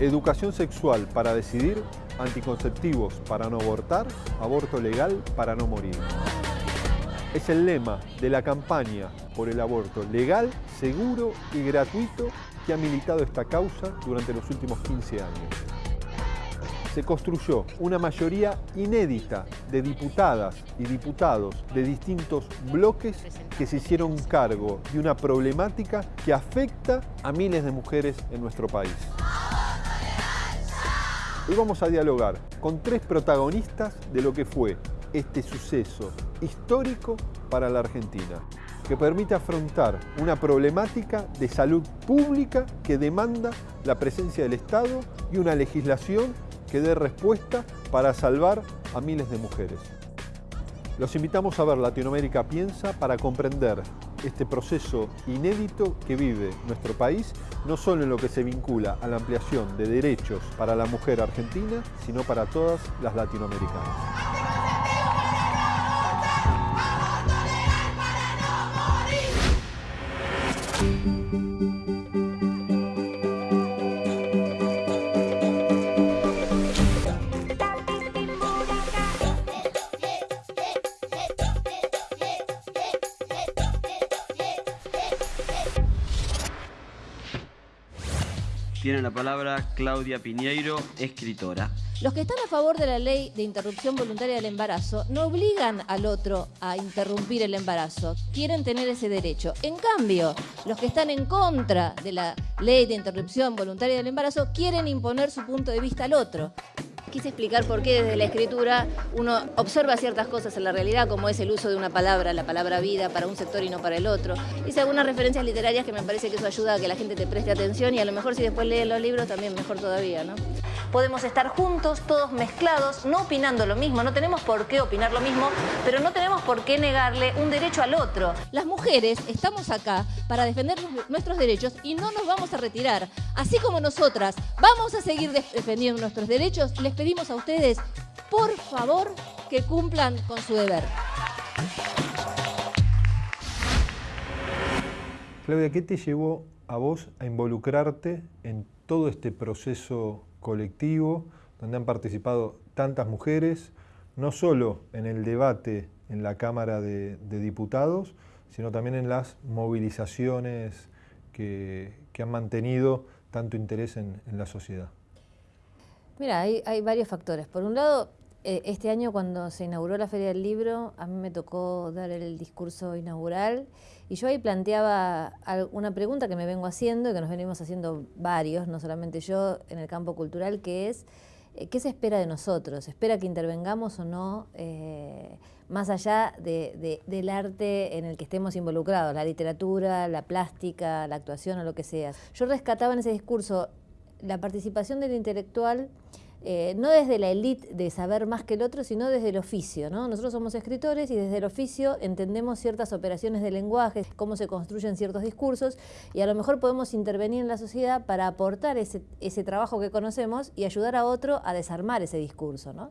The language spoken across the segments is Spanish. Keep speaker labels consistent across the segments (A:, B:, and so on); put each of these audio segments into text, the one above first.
A: Educación sexual para decidir, anticonceptivos para no abortar, aborto legal para no morir. Es el lema de la campaña por el aborto legal, seguro y gratuito que ha militado esta causa durante los últimos 15 años se construyó una mayoría inédita de diputadas y diputados de distintos bloques que se hicieron cargo de una problemática que afecta a miles de mujeres en nuestro país. Hoy vamos a dialogar con tres protagonistas de lo que fue este suceso histórico para la Argentina, que permite afrontar una problemática de salud pública que demanda la presencia del Estado y una legislación que dé respuesta para salvar a miles de mujeres. Los invitamos a ver Latinoamérica Piensa para comprender este proceso inédito que vive nuestro país, no solo en lo que se vincula a la ampliación de derechos para la mujer argentina, sino para todas las latinoamericanas.
B: Tiene la palabra Claudia Piñeiro, escritora.
C: Los que están a favor de la ley de interrupción voluntaria del embarazo no obligan al otro a interrumpir el embarazo, quieren tener ese derecho. En cambio, los que están en contra de la ley de interrupción voluntaria del embarazo quieren imponer su punto de vista al otro quise explicar por qué desde la escritura uno observa ciertas cosas en la realidad, como es el uso de una palabra, la palabra vida, para un sector y no para el otro. Hice algunas referencias literarias que me parece que eso ayuda a que la gente te preste atención y a lo mejor si después leen los libros también mejor todavía, ¿no? Podemos estar juntos, todos mezclados, no opinando lo mismo, no tenemos por qué opinar lo mismo, pero no tenemos por qué negarle un derecho al otro. Las mujeres estamos acá para defender nuestros derechos y no nos vamos a retirar. Así como nosotras vamos a seguir defendiendo nuestros derechos, les pedimos a ustedes, por favor, que cumplan con su deber.
A: Claudia, ¿qué te llevó a vos a involucrarte en todo este proceso colectivo donde han participado tantas mujeres, no solo en el debate en la Cámara de, Diputados, sino también en las movilizaciones que, han mantenido tanto interés en la sociedad?
C: Mira, hay, varios factores. Por un lado, este año cuando se inauguró la Feria del Libro, a mí me tocó dar el discurso inaugural y yo ahí planteaba una pregunta que me vengo haciendo y que nos venimos haciendo varios, no solamente yo, en el campo cultural, que es, eh, ¿qué se espera de nosotros? ¿Se espera que intervengamos o no? Eh, más allá del arte en el que estemos involucrados, la literatura, la plástica, la actuación o lo que sea. Yo rescataba en ese discurso la participación del intelectual eh, no desde la élite de saber más que el otro, sino desde el oficio. ¿no? Nosotros somos escritores y desde el oficio entendemos ciertas operaciones de lenguaje, cómo se construyen ciertos discursos y a lo mejor podemos intervenir en la sociedad para aportar ese, ese trabajo que conocemos y ayudar a otro a desarmar ese discurso. ¿no?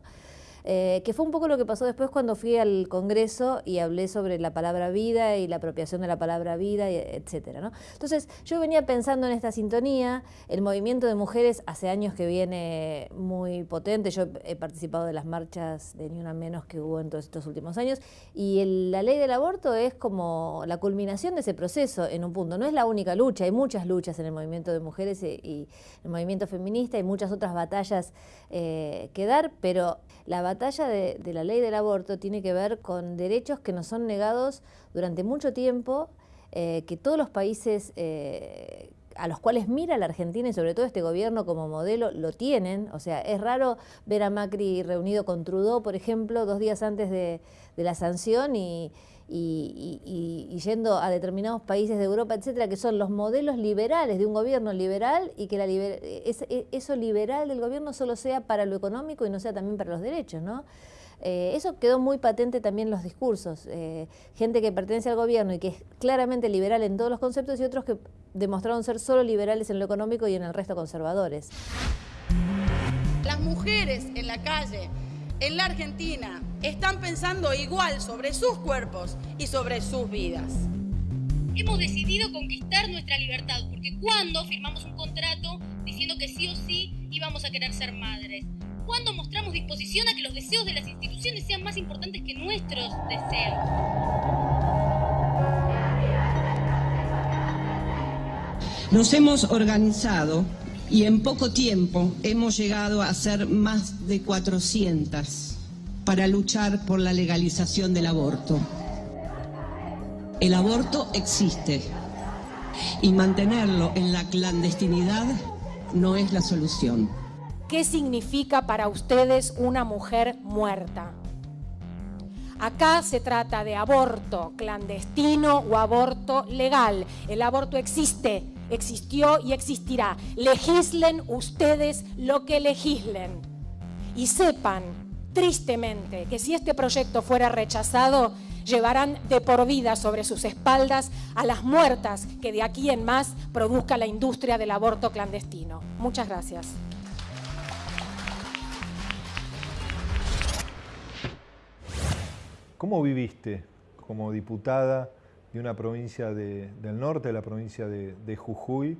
C: Eh, que fue un poco lo que pasó después cuando fui al Congreso y hablé sobre la palabra vida y la apropiación de la palabra vida, etcétera. ¿no? Entonces, yo venía pensando en esta sintonía, el movimiento de mujeres hace años que viene muy potente, yo he participado de las marchas de Ni Una Menos que hubo en todos estos últimos años, y la ley del aborto es como la culminación de ese proceso en un punto, no es la única lucha, hay muchas luchas en el movimiento de mujeres y, el movimiento feminista, y muchas otras batallas eh, que dar, pero la batalla batalla de, la ley del aborto tiene que ver con derechos que nos son negados durante mucho tiempo, eh, que todos los países eh, a los cuales mira la Argentina y sobre todo este gobierno como modelo lo tienen. O sea, es raro ver a Macri reunido con Trudeau, por ejemplo, dos días antes de, la sanción y, yendo a determinados países de Europa, etcétera, que son los modelos liberales de un gobierno liberal y que la e, eso liberal del gobierno solo sea para lo económico y no sea también para los derechos, ¿no? Eh, eso quedó muy patente también en los discursos. Eh, gente que pertenece al gobierno y que es claramente liberal en todos los conceptos y otros que demostraron ser solo liberales en lo económico y en el resto conservadores.
D: Las mujeres en la calle, en la Argentina, están pensando igual sobre sus cuerpos y sobre sus vidas.
E: Hemos decidido conquistar nuestra libertad, porque cuando firmamos un contrato diciendo que sí o sí vamos a querer ser madres? ¿Cuándo mostramos disposición a que los deseos de las instituciones sean más importantes que nuestros deseos?
F: Nos hemos organizado y en poco tiempo hemos llegado a ser más de 400 para luchar por la legalización del aborto. El aborto existe y mantenerlo en la clandestinidad no es la solución.
G: ¿Qué significa para ustedes una mujer muerta? Acá se trata de aborto clandestino o aborto legal. El aborto existe, existió y existirá. Legislen ustedes lo que legislen. Y sepan, tristemente, que si este proyecto fuera rechazado, llevarán de por vida sobre sus espaldas a las muertas que de aquí en más produzca la industria del aborto clandestino. Muchas gracias.
A: ¿Cómo viviste como diputada de una provincia del norte, de la provincia de, Jujuy,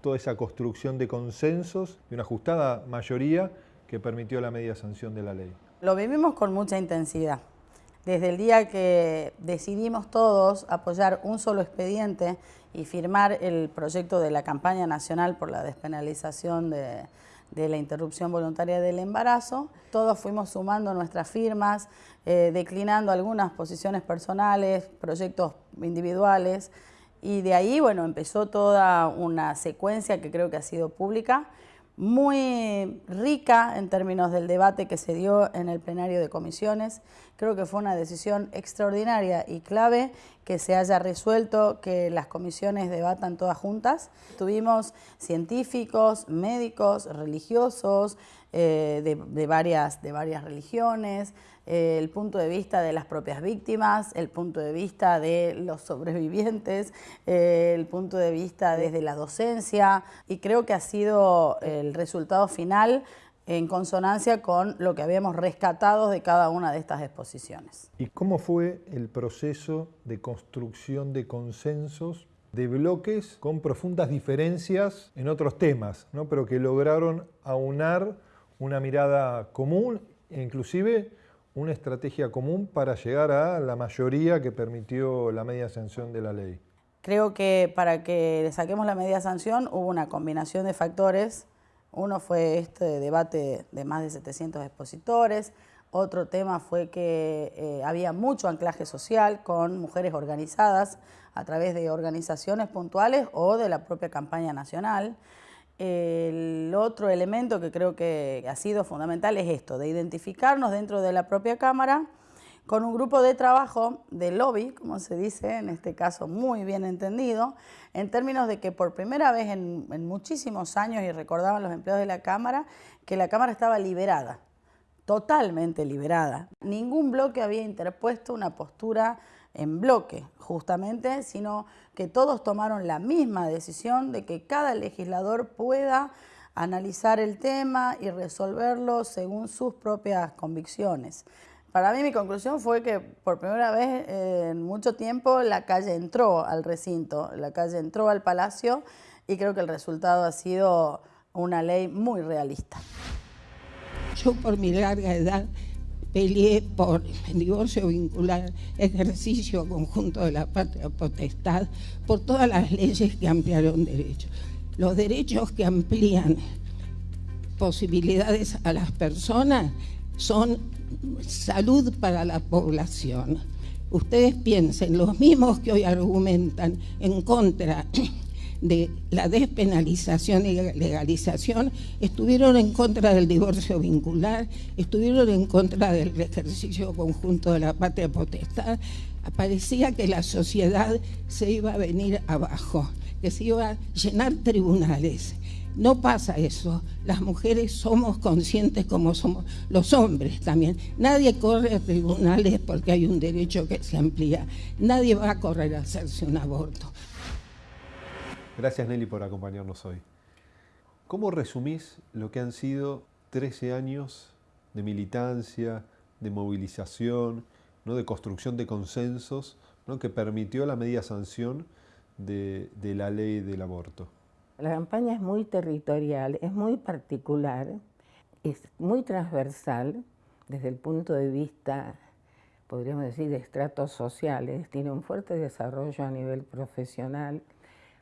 A: toda esa construcción de consensos y una ajustada mayoría que permitió la media sanción de la ley?
H: Lo vivimos con mucha intensidad. Desde el día que decidimos todos apoyar un solo expediente y firmar el proyecto de la campaña nacional por la despenalización de, la interrupción voluntaria del embarazo, todos fuimos sumando nuestras firmas, eh, declinando algunas posiciones personales, proyectos individuales, y de ahí, bueno, empezó toda una secuencia que creo que ha sido pública, muy rica en términos del debate que se dio en el plenario de comisiones. Creo que fue una decisión extraordinaria y clave que se haya resuelto que las comisiones debatan todas juntas. Tuvimos científicos, médicos, religiosos, eh, de, varias, de varias religiones, el punto de vista de las propias víctimas, el punto de vista de los sobrevivientes, eh, el punto de vista desde la docencia y creo que ha sido el resultado final en consonancia con lo que habíamos rescatado de cada una de estas exposiciones.
A: ¿Y cómo fue el proceso de construcción de consensos de bloques con profundas diferencias en otros temas, ¿no? pero que lograron aunar una mirada común e inclusive una estrategia común para llegar a la mayoría que permitió la media sanción de la ley?
H: Creo que para que le saquemos la media sanción hubo una combinación de factores. Uno fue este debate de más de 700 expositores, otro tema fue que eh, había mucho anclaje social con mujeres organizadas a través de organizaciones puntuales o de la propia campaña nacional. El otro elemento que creo que ha sido fundamental es esto, de identificarnos dentro de la propia Cámara con un grupo de trabajo de lobby, como se dice, en este caso muy bien entendido, en términos de que por primera vez en, muchísimos años, y recordaban los empleados de la Cámara, que la Cámara estaba liberada, totalmente liberada. Ningún bloque había interpuesto una postura en bloque, justamente, sino que todos tomaron la misma decisión de que cada legislador pueda analizar el tema y resolverlo según sus propias convicciones. Para mí mi conclusión fue que por primera vez en mucho tiempo la calle entró al recinto, la calle entró al palacio y creo que el resultado ha sido una ley muy realista.
F: Yo por mi larga edad por el divorcio vincular, ejercicio conjunto de la patria potestad, por todas las leyes que ampliaron derechos. Los derechos que amplían posibilidades a las personas son salud para la población. Ustedes piensen, los mismos que hoy argumentan en contra de la despenalización y legalización, estuvieron en contra del divorcio vincular, estuvieron en contra del ejercicio conjunto de la patria potestad. Parecía que la sociedad se iba a venir abajo, que se iba a llenar tribunales. No pasa eso. Las mujeres somos conscientes como somos los hombres también. Nadie corre a tribunales porque hay un derecho que se amplía. Nadie va a correr a hacerse un aborto.
A: Gracias Nelly por acompañarnos hoy. ¿Cómo resumís lo que han sido 13 años de militancia, de movilización, ¿no? de construcción de consensos ¿no? que permitió la media sanción de, de la ley del aborto?
I: La campaña es muy territorial, es muy particular, es muy transversal desde el punto de vista, podríamos decir, de estratos sociales, tiene un fuerte desarrollo a nivel profesional.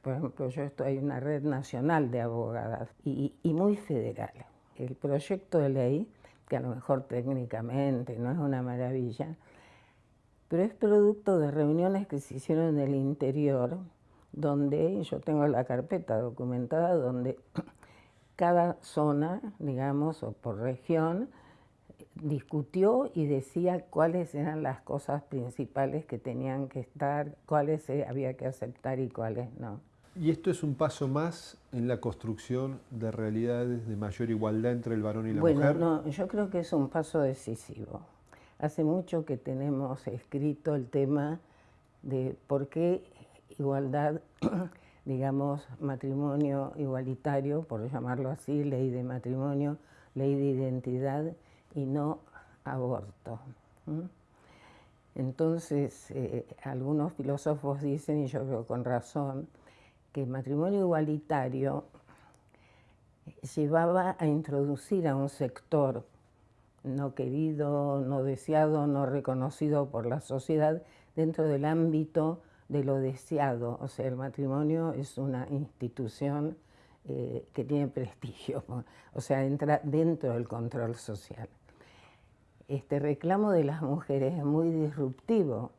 I: Por ejemplo, yo estoy en una red nacional de abogadas y, y muy federal. El proyecto de ley, que a lo mejor técnicamente no es una maravilla, pero es producto de reuniones que se hicieron en el interior, donde yo tengo la carpeta documentada, donde cada zona, digamos, o por región, discutió y decía cuáles eran las cosas principales que tenían que estar, cuáles había que aceptar y cuáles no.
A: ¿Y esto es un paso más en la construcción de realidades de mayor igualdad entre el varón y la mujer?
I: Bueno, no, yo creo que es un paso decisivo. Hace mucho que tenemos escrito el tema de por qué igualdad, digamos, matrimonio igualitario, por llamarlo así, ley de matrimonio, ley de identidad y no aborto. Entonces, eh, algunos filósofos dicen, y yo creo con razón, que el matrimonio igualitario llevaba a introducir a un sector no querido, no deseado, no reconocido por la sociedad dentro del ámbito de lo deseado. O sea, el matrimonio es una institución eh, que tiene prestigio, o sea, entra dentro del control social. Este reclamo de las mujeres es muy disruptivo,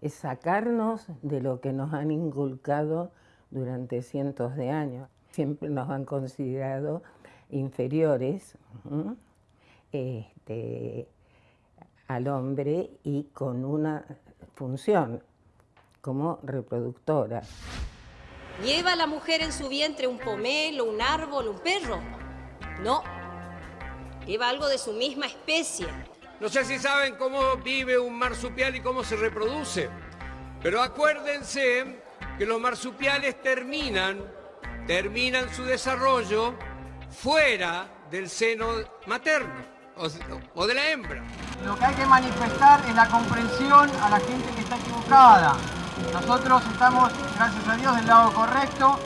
I: es sacarnos de lo que nos han inculcado durante cientos de años. Siempre nos han considerado inferiores este, al hombre y con una función como reproductora.
J: ¿Lleva la mujer en su vientre un pomelo, un árbol, un perro? No. Lleva algo de su misma especie.
K: No sé si saben cómo vive un marsupial y cómo se reproduce, pero acuérdense que los marsupiales terminan, terminan su desarrollo fuera del seno materno o, de la hembra.
L: Lo que hay que manifestar es la comprensión a la gente que está equivocada. Nosotros estamos, gracias a Dios, del lado correcto.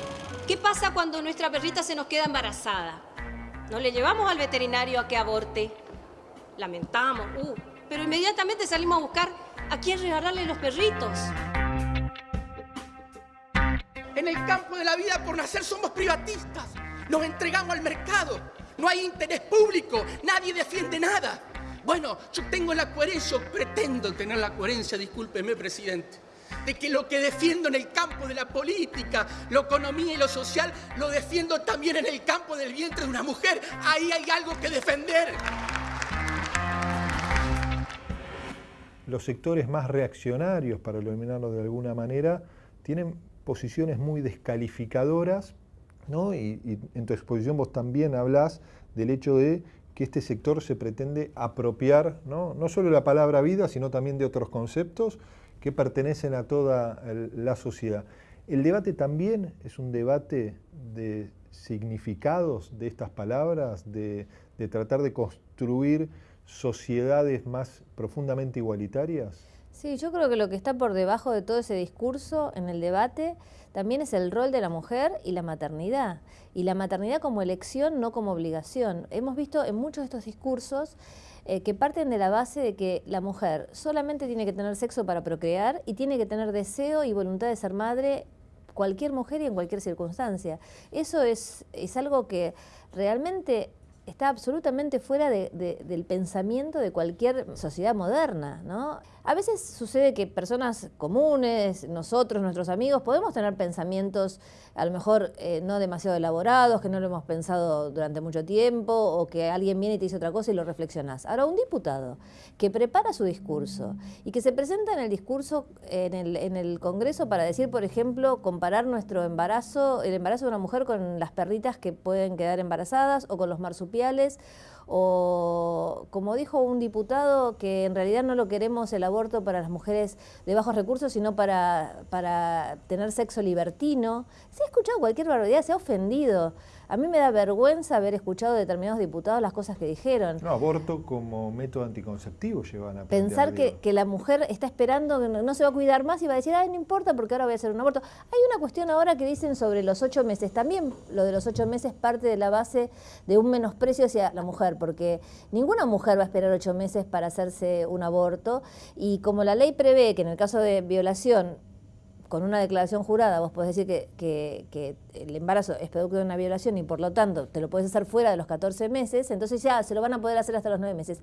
J: ¿Qué pasa cuando nuestra perrita se nos queda embarazada? ¿No le llevamos al veterinario a que aborte? Lamentamos, uh, pero inmediatamente salimos a buscar a quién regalarle los perritos.
M: En el campo de la vida por nacer somos privatistas. Nos entregamos al mercado. No hay interés público. Nadie defiende nada. Bueno, yo tengo la coherencia, pretendo tener la coherencia, discúlpeme, presidente, de que lo que defiendo en el campo de la política, la economía y lo social, lo defiendo también en el campo del vientre de una mujer. Ahí hay algo que defender.
A: Los sectores más reaccionarios, para eliminarlo de alguna manera, tienen posiciones muy descalificadoras, ¿no? y, en tu exposición vos también hablas del hecho de que este sector se pretende apropiar ¿no? no solo la palabra vida, sino también de otros conceptos que pertenecen a toda la sociedad. El debate también es un debate de significados de estas palabras, de tratar de construir sociedades más profundamente igualitarias.
C: Sí, yo creo que lo que está por debajo de todo ese discurso en el debate también es el rol de la mujer y la maternidad. Y la maternidad como elección, no como obligación. Hemos visto en muchos de estos discursos eh, que parten de la base de que la mujer solamente tiene que tener sexo para procrear y tiene que tener deseo y voluntad de ser madre cualquier mujer y en cualquier circunstancia. Eso es, es algo que realmente está absolutamente fuera del pensamiento de cualquier sociedad moderna, ¿no? A veces sucede que personas comunes, nosotros, nuestros amigos, podemos tener pensamientos a lo mejor eh, no demasiado elaborados, que no lo hemos pensado durante mucho tiempo, o que alguien viene y te dice otra cosa y lo reflexionas. Ahora, un diputado que prepara su discurso y que se presenta en el discurso en el, en el Congreso para decir, por ejemplo, comparar nuestro embarazo, el embarazo de una mujer con las perritas que pueden quedar embarazadas o con los marsupiales o como dijo un diputado, que en realidad no lo queremos el aborto para las mujeres de bajos recursos, sino para, para tener sexo libertino. Se ha escuchado cualquier barbaridad, se ha ofendido A mí me da vergüenza haber escuchado de determinados diputados las cosas que dijeron.
A: No, aborto como método anticonceptivo llevan a
C: Pensar que, que, la mujer está esperando, que no, se va a cuidar más y va a decir, ay, no importa porque ahora voy a hacer un aborto. Hay una cuestión ahora que dicen sobre los ocho meses. También lo de los ocho meses parte de la base de un menosprecio hacia la mujer, porque ninguna mujer va a esperar ocho meses para hacerse un aborto. Y como la ley prevé que en el caso de violación con una declaración jurada vos podés decir que, el embarazo es producto de una violación y por lo tanto te lo puedes hacer fuera de los 14 meses, entonces ya se lo van a poder hacer hasta los 9 meses.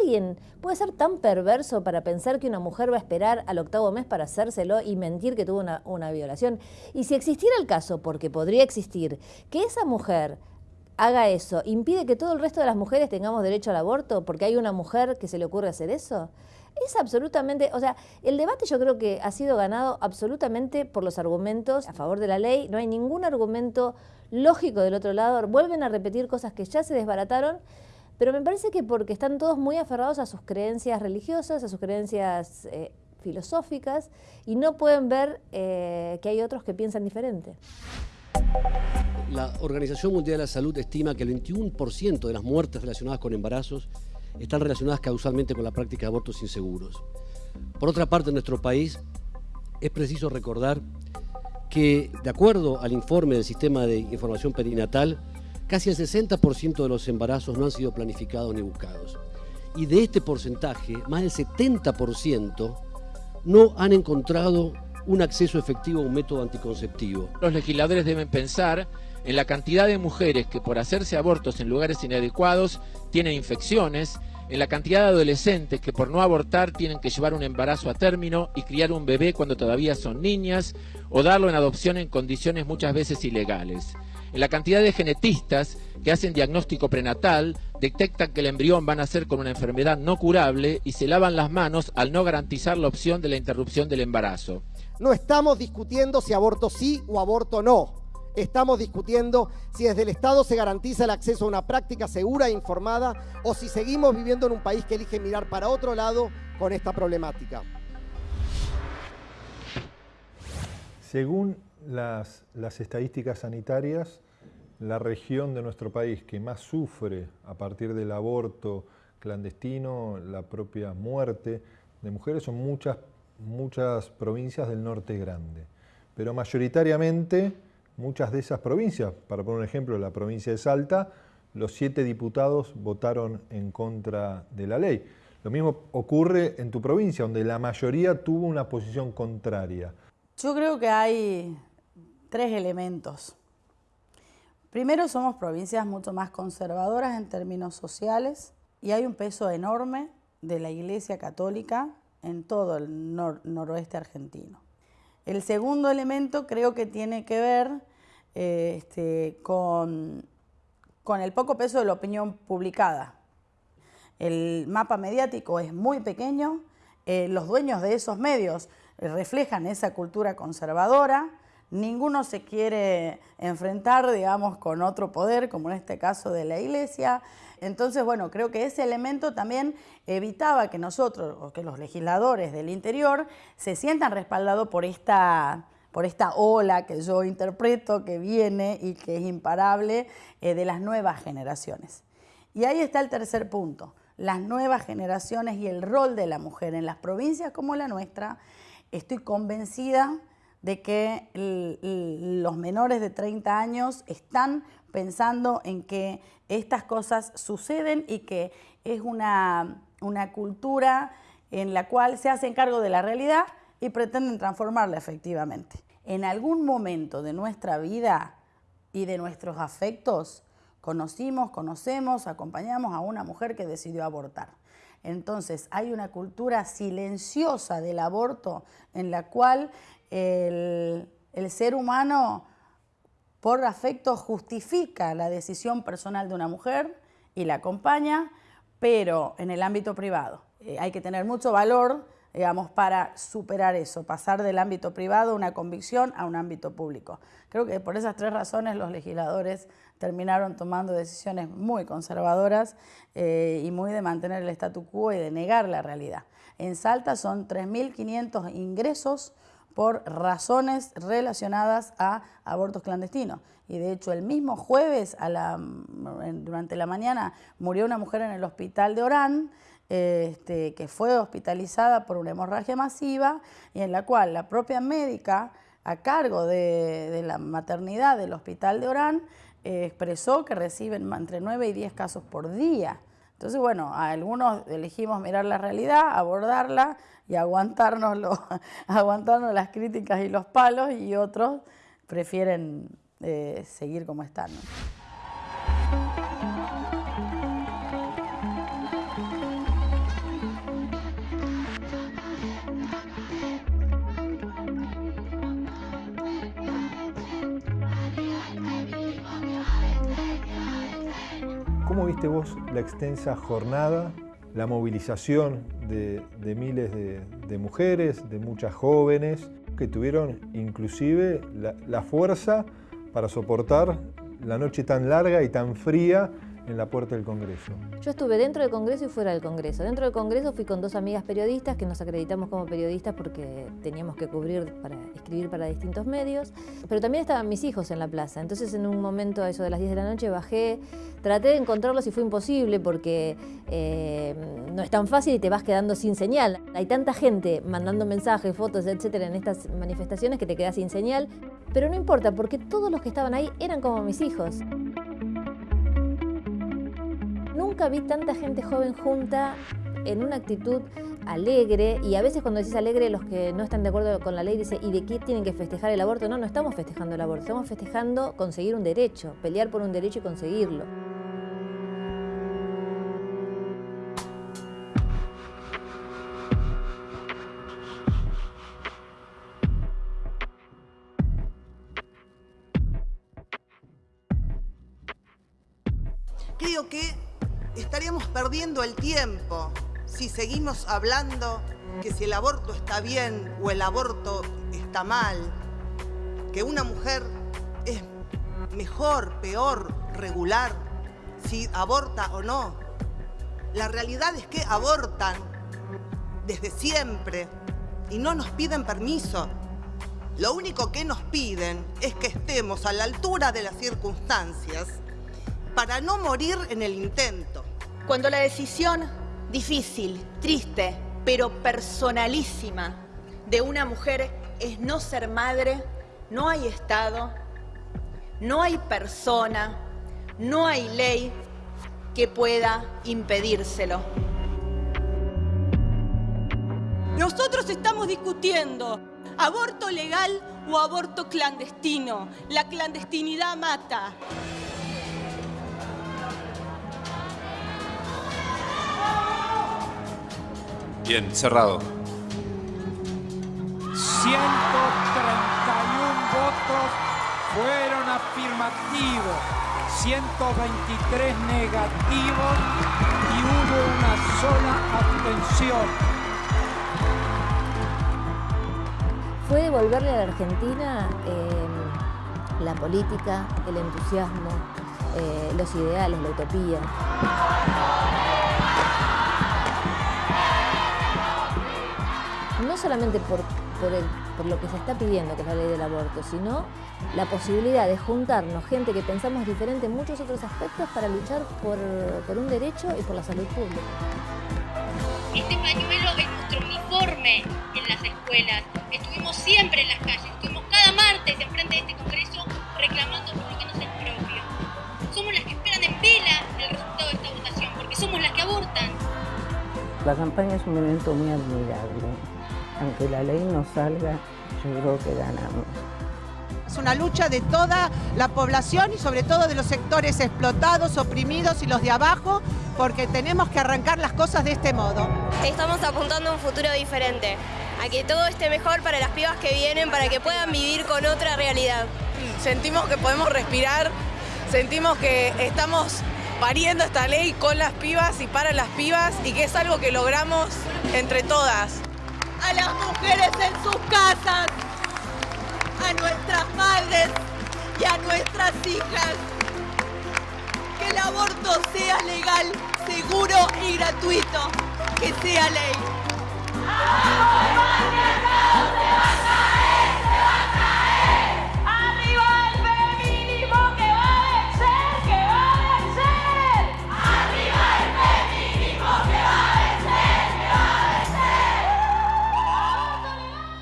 C: ¿Alguien puede ser tan perverso para pensar que una mujer va a esperar al octavo mes para hacérselo y mentir que tuvo una violación? Y si existiera el caso, porque podría existir, que esa mujer haga eso, impide que todo el resto de las mujeres tengamos derecho al aborto porque hay una mujer que se le ocurre hacer eso es absolutamente, o sea, el debate yo creo que ha sido ganado absolutamente por los argumentos a favor de la ley, no hay ningún argumento lógico del otro lado, vuelven a repetir cosas que ya se desbarataron, pero me parece que porque están todos muy aferrados a sus creencias religiosas, a sus creencias eh, filosóficas, y no pueden ver eh, que hay otros que piensan diferente.
N: La Organización Mundial de la Salud estima que el 21% de las muertes relacionadas con embarazos están relacionadas causalmente con la práctica de abortos inseguros. Por otra parte, en nuestro país es preciso recordar que, de acuerdo al informe del Sistema de Información Perinatal, casi el 60% de los embarazos no han sido planificados ni buscados. Y de este porcentaje, más del 70% no han encontrado un acceso efectivo a un método anticonceptivo.
O: Los legisladores deben pensar en la cantidad de mujeres que por hacerse abortos en lugares inadecuados tienen infecciones, en la cantidad de adolescentes que por no abortar tienen que llevar un embarazo a término y criar un bebé cuando todavía son niñas o darlo en adopción en condiciones muchas veces ilegales. En la cantidad de genetistas que hacen diagnóstico prenatal, detectan que el embrión va a nacer con una enfermedad no curable y se lavan las manos al no garantizar la opción de la interrupción del embarazo.
P: No estamos discutiendo si aborto sí o aborto no estamos discutiendo si desde el Estado se garantiza el acceso a una práctica segura e informada o si seguimos viviendo en un país que elige mirar para otro lado con esta problemática.
A: Según las, estadísticas sanitarias, la región de nuestro país que más sufre a partir del aborto clandestino, la propia muerte de mujeres, son muchas, muchas provincias del norte grande. Pero mayoritariamente muchas de esas provincias, para poner un ejemplo, la provincia de Salta, los siete diputados votaron en contra de la ley. Lo mismo ocurre en tu provincia, donde la mayoría tuvo una posición contraria.
H: Yo creo que hay tres elementos. Primero, somos provincias mucho más conservadoras en términos sociales y hay un peso enorme de la Iglesia Católica en todo el noroeste argentino. El segundo elemento creo que tiene que ver este, con, con el poco peso de la opinión publicada. El mapa mediático es muy pequeño, eh, los dueños de esos medios reflejan esa cultura conservadora, ninguno se quiere enfrentar, digamos, con otro poder, como en este caso de la Iglesia. Entonces, bueno, creo que ese elemento también evitaba que nosotros, o que los legisladores del interior, se sientan respaldados por esta por esta ola que yo interpreto que viene y que es imparable eh, de las nuevas generaciones. Y ahí está el tercer punto, las nuevas generaciones y el rol de la mujer en las provincias como la nuestra. Estoy convencida de que los menores de 30 años están pensando en que estas cosas suceden y que es una, una cultura en la cual se hacen cargo de la realidad y pretenden transformarla efectivamente. En algún momento de nuestra vida y de nuestros afectos, conocimos, conocemos, acompañamos a una mujer que decidió abortar. Entonces hay una cultura silenciosa del aborto en la cual el, el ser humano por afecto justifica la decisión personal de una mujer y la acompaña, pero en el ámbito privado. Eh, hay que tener mucho valor, digamos, para superar eso, pasar del ámbito privado, una convicción, a un ámbito público. Creo que por esas tres razones los legisladores terminaron tomando decisiones muy conservadoras eh, y muy de mantener el statu quo y de negar la realidad. En Salta son 3.500 ingresos por razones relacionadas a abortos clandestinos. Y de hecho el mismo jueves durante la mañana murió una mujer en el hospital de Orán, este, que fue hospitalizada por una hemorragia masiva y en la cual la propia médica a cargo de, la maternidad del hospital de Orán expresó que reciben entre 9 y 10 casos por día. Entonces, bueno, algunos elegimos mirar la realidad, abordarla y aguantarnos, aguantarnos las críticas y los palos y otros prefieren eh, seguir como están.
A: ¿Cómo viste vos la extensa jornada, la movilización de, miles de, mujeres, de muchas jóvenes, que tuvieron inclusive la fuerza para soportar la noche tan larga y tan fría en la puerta del Congreso.
C: Yo estuve dentro del Congreso y fuera del Congreso. Dentro del Congreso fui con dos amigas periodistas que nos acreditamos como periodistas porque teníamos que cubrir para escribir para distintos medios, pero también estaban mis hijos en la plaza. Entonces en un momento a eso de las 10 de la noche bajé, traté de encontrarlos y fue imposible porque eh, no es tan fácil y te vas quedando sin señal. Hay tanta gente mandando mensajes, fotos, etcétera en estas manifestaciones que te quedas sin señal, pero no importa porque todos los que estaban ahí eran como mis hijos. Nunca vi tanta gente joven junta en una actitud alegre y a veces cuando decís alegre los que no están de acuerdo con la ley dicen ¿y de qué tienen que festejar el aborto? No, no estamos festejando el aborto, estamos festejando conseguir un derecho, pelear por un derecho y conseguirlo.
Q: Creo que estaríamos perdiendo el tiempo si seguimos hablando que si el aborto está bien o el aborto está mal, que una mujer es mejor, peor, regular, si aborta o no. La realidad es que abortan desde siempre y no nos piden permiso. Lo único que nos piden es que estemos a la altura de las circunstancias para no morir en el intento.
R: Cuando la decisión difícil, triste, pero personalísima de una mujer es no ser madre, no hay Estado, no hay persona, no hay ley que pueda impedírselo.
S: Nosotros estamos discutiendo aborto legal o aborto clandestino. La clandestinidad mata.
T: Bien, cerrado.
U: 131 votos fueron afirmativos, 123 negativos y hubo una sola abstención.
C: Fue devolverle a la Argentina eh, la política, el entusiasmo, eh, los ideales, la utopía. Solamente por, por, lo que se está pidiendo, que es la ley del aborto, sino la posibilidad de juntarnos gente que pensamos diferente en muchos otros aspectos para luchar por, un derecho y por la salud pública.
E: Este pañuelo es nuestro uniforme en las escuelas. Estuvimos siempre en las calles, estuvimos cada martes enfrente de este Congreso reclamando por lo que nos es propio. Somos las que esperan en vela el resultado de esta votación, porque somos las que abortan.
I: La campaña es un evento muy admirable aunque la ley no salga, yo creo que ganamos.
V: Es una lucha de toda la población y sobre todo de los sectores explotados, oprimidos y los de abajo, porque tenemos que arrancar las cosas de este modo.
W: Estamos apuntando a un futuro diferente, a que todo esté mejor para las pibas que vienen, para que puedan vivir con otra realidad.
X: Sentimos que podemos respirar, sentimos que estamos pariendo esta ley con las pibas y para las pibas y que es algo que logramos entre todas
S: a las mujeres en sus casas, a nuestras madres y a nuestras hijas. Que el aborto sea legal, seguro y gratuito. Que sea ley.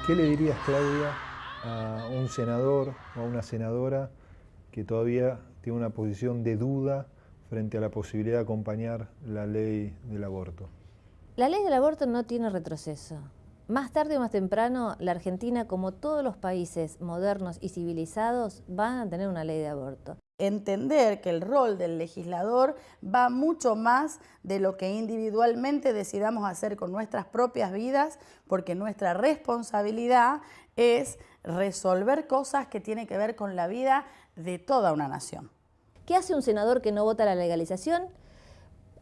Y: ¿Qué le dirías, Claudia, a un senador o a una senadora que todavía tiene una posición de duda frente a la posibilidad de acompañar la ley del aborto?
C: La ley del aborto no tiene retroceso. Más tarde o más temprano, la Argentina, como todos los países modernos y civilizados, van a tener una ley de aborto.
H: Entender que el rol del legislador va mucho más de lo que individualmente decidamos hacer con nuestras propias vidas, porque nuestra responsabilidad es resolver cosas que tienen que ver con la vida de toda una nación.
C: ¿Qué hace un senador que no vota la legalización?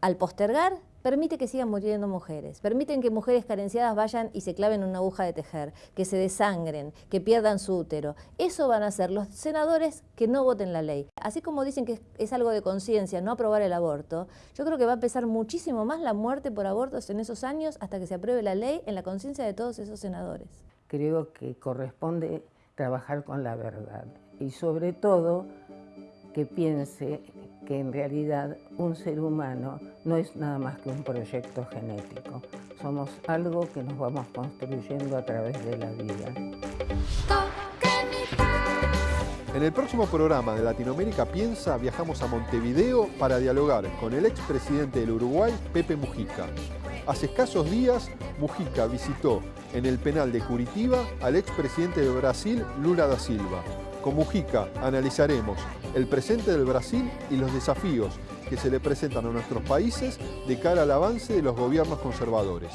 C: Al postergar, permite que sigan muriendo mujeres, permiten que mujeres carenciadas vayan y se claven una aguja de tejer, que se desangren, que pierdan su útero. Eso van a hacer los senadores que no voten la ley. Así como dicen que es algo de conciencia no aprobar el aborto, yo creo que va a pesar muchísimo más la muerte por abortos en esos años hasta que se apruebe la ley en la conciencia de todos esos senadores.
I: Creo que corresponde trabajar con la verdad y sobre todo que piense que en realidad un ser humano no es nada más que un proyecto genético. Somos algo que nos vamos construyendo a través de la vida.
A: En el próximo programa de Latinoamérica Piensa viajamos a Montevideo para dialogar con el expresidente del Uruguay, Pepe Mujica. Hace escasos días, Mujica visitó en el penal de Curitiba al expresidente de Brasil, Lula da Silva. Con Mujica analizaremos el presente del Brasil y los desafíos que se le presentan a nuestros países de cara al avance de los gobiernos conservadores.